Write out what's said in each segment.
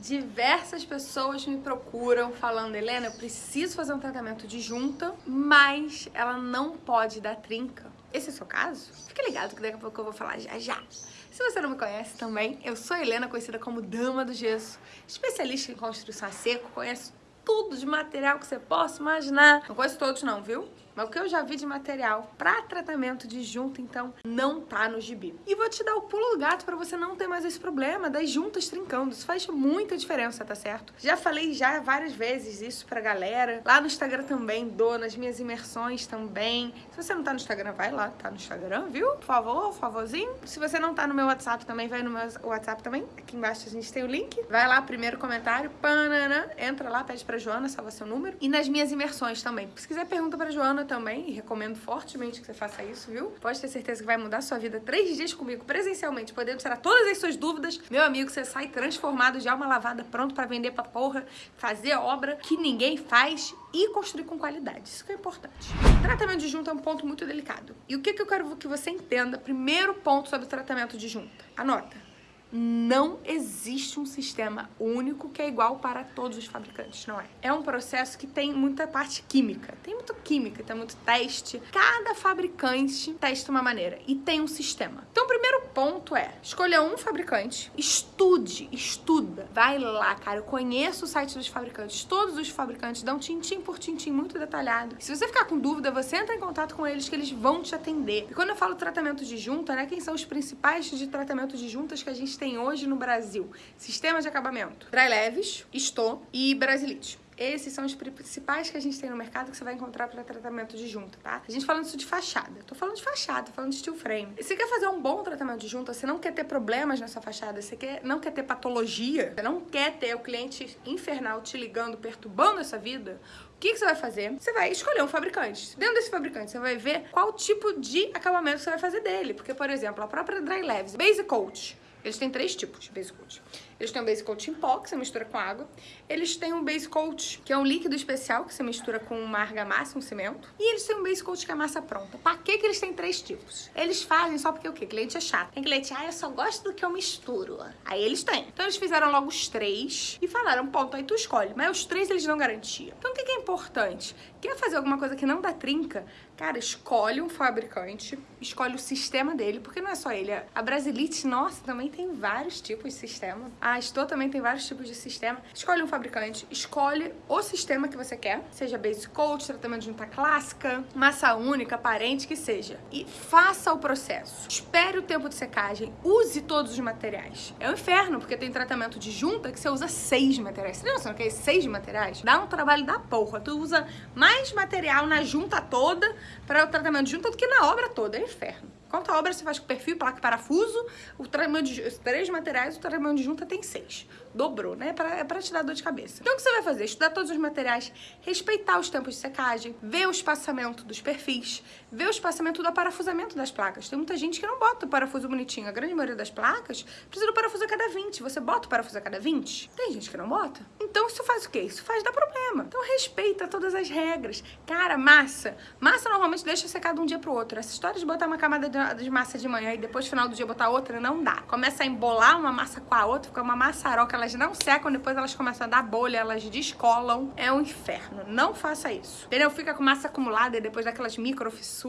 Diversas pessoas me procuram falando, Helena, eu preciso fazer um tratamento de junta, mas ela não pode dar trinca. Esse é o seu caso? Fica ligado que daqui a pouco eu vou falar já já. Se você não me conhece também, eu sou Helena, conhecida como Dama do Gesso, especialista em construção a seco, conheço tudo de material que você possa imaginar. Não conheço todos não, viu? Mas o que eu já vi de material para tratamento de junta, então, não tá no gibi. E vou te dar o pulo do gato para você não ter mais esse problema das juntas trincando. Isso faz muita diferença, tá certo? Já falei já várias vezes isso pra galera. Lá no Instagram também dou, nas minhas imersões também. Se você não tá no Instagram, vai lá, tá no Instagram, viu? Por favor, favorzinho. Se você não tá no meu WhatsApp também, vai no meu WhatsApp também. Aqui embaixo a gente tem o link. Vai lá, primeiro comentário, panana, entra lá, pede pra Joana, salva seu número. E nas minhas imersões também. Se quiser, pergunta pra Joana também e recomendo fortemente que você faça isso, viu? Pode ter certeza que vai mudar sua vida três dias comigo presencialmente, podendo tirar todas as suas dúvidas. Meu amigo, você sai transformado de alma lavada, pronto para vender pra porra, fazer obra que ninguém faz e construir com qualidade. Isso que é importante. Tratamento de junta é um ponto muito delicado. E o que, que eu quero que você entenda? Primeiro ponto sobre o tratamento de junta. Anota não existe um sistema único que é igual para todos os fabricantes, não é? É um processo que tem muita parte química, tem muito química, tem muito teste. Cada fabricante testa uma maneira e tem um sistema. Então, o primeiro ponto é escolher um fabricante, estude, estuda, vai lá, cara. Eu conheço o site dos fabricantes, todos os fabricantes dão tintim por tintim muito detalhado. Se você ficar com dúvida, você entra em contato com eles que eles vão te atender. E quando eu falo tratamento de junta, né, quem são os principais de tratamento de juntas que a gente tem hoje no Brasil? Sistema de acabamento. Dry Leves, Sto e Brasilite. Esses são os principais que a gente tem no mercado que você vai encontrar para tratamento de junta, tá? A gente falando isso de fachada. Tô falando de fachada, tô falando de steel frame. Você quer fazer um bom tratamento de junta, você não quer ter problemas nessa fachada, você quer, não quer ter patologia, você não quer ter o cliente infernal te ligando, perturbando essa vida, o que, que, você vai fazer? Você vai escolher um fabricante. Dentro desse fabricante, você vai ver qual tipo de acabamento você vai fazer dele. Porque, por exemplo, a própria Dry Leves, Base Coat, eles têm três tipos de base coat. Eles têm um base coat em pó, que você mistura com água. Eles têm um base coat, que é um líquido especial, que você mistura com uma argamassa, um cimento. E eles têm um base coat que é massa pronta. Pra que que eles têm três tipos? Eles fazem só porque o quê? Cliente é chato. Tem cliente, ah, eu só gosto do que eu misturo. Aí eles têm. Então eles fizeram logo os três e falaram, ponto, aí tu escolhe. Mas os três eles dão garantia. Então o que que é importante? Quer fazer alguma coisa que não dá trinca? Cara, escolhe um fabricante, escolhe o sistema dele, porque não é só ele. A Brasilite, nossa, também tem vários tipos de sistema. A Estou também tem vários tipos de sistema. Escolhe um fabricante, escolhe o sistema que você quer, seja base coat, tratamento de junta clássica, massa única, aparente, que seja. E faça o processo. Espere o tempo de secagem, use todos os materiais. É um inferno, porque tem tratamento de junta que você usa seis materiais. Você tem noção que é seis materiais? Dá um trabalho da porra. Tu usa mais material na junta toda para o tratamento de junta do que na obra toda. É um inferno. Quanto obra você faz com perfil, placa e parafuso, o de três materiais, o tamanho de junta tem seis. Dobrou, né? É pra, é pra te dar dor de cabeça. Então o que você vai fazer? Estudar todos os materiais, respeitar os tempos de secagem, ver o espaçamento dos perfis, ver o espaçamento do parafusamento das placas. Tem muita gente que não bota o parafuso bonitinho. A grande maioria das placas precisa do parafuso a cada 20. Você bota o parafuso a cada 20? Tem gente que não bota. Então isso faz o quê? Isso faz dar problema. Então respeita todas as regras. Cara, massa. Massa normalmente deixa secar de um dia pro outro. Essa história de botar uma camada de massa de manhã e depois no final do dia botar outra, não dá. Começa a embolar uma massa com a outra, fica uma maçaroca, elas não secam, depois elas começam a dar bolha, elas descolam. É um inferno. Não faça isso. Entendeu? Fica com massa acumulada e depois daquelas microfissuras.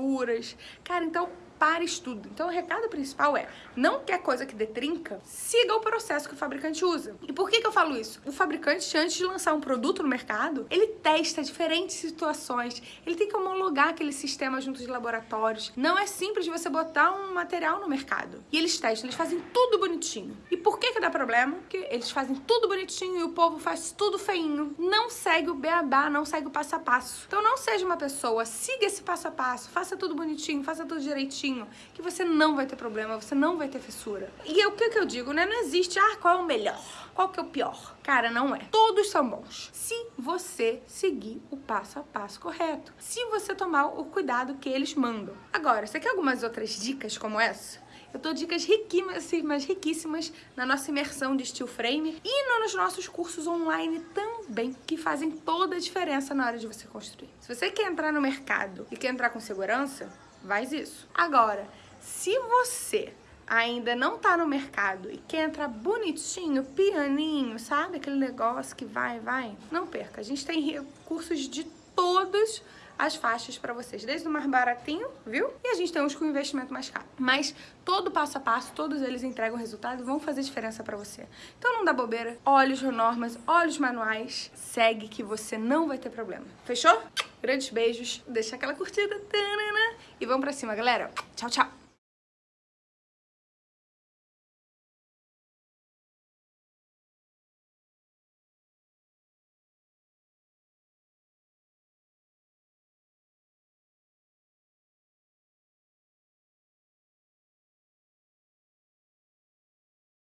Cara, então para estudo. Então o recado principal é, não quer coisa que dê trinca, siga o processo que o fabricante usa. E por que, que eu falo isso? O fabricante, antes de lançar um produto no mercado, ele testa diferentes situações, ele tem que homologar aquele sistema junto de laboratórios. Não é simples você botar um material no mercado. E eles testam, eles fazem tudo bonitinho. E por que que dá problema? Porque eles fazem tudo bonitinho e o povo faz tudo feinho. Não segue o beabá, não segue o passo a passo. Então não seja uma pessoa, siga esse passo a passo, faça tudo bonitinho, faça tudo direitinho, que você não vai ter problema, você não vai ter fissura. E o que, que eu digo, né? Não existe, ah, qual é o melhor? Qual que é o pior? Cara, não é. Todos são bons. Se você seguir o passo a passo correto. Se você tomar o cuidado que eles mandam. Agora, você quer algumas outras dicas como essa? Eu dou dicas riquíssimas, riquíssimas na nossa imersão de steel frame e nos nossos cursos online também, que fazem toda a diferença na hora de você construir. Se você quer entrar no mercado e quer entrar com segurança, faz isso. Agora, se você ainda não tá no mercado e quer entrar bonitinho, pianinho, sabe? Aquele negócio que vai, vai, não perca. A gente tem recursos de todos as faixas para vocês, desde o mais baratinho, viu? E a gente tem uns com investimento mais caro. Mas todo passo a passo, todos eles entregam resultado e vão fazer diferença para você. Então não dá bobeira, olha os normas, olha os manuais, segue que você não vai ter problema. Fechou? Grandes beijos, deixa aquela curtida e vamos pra cima, galera. Tchau, tchau!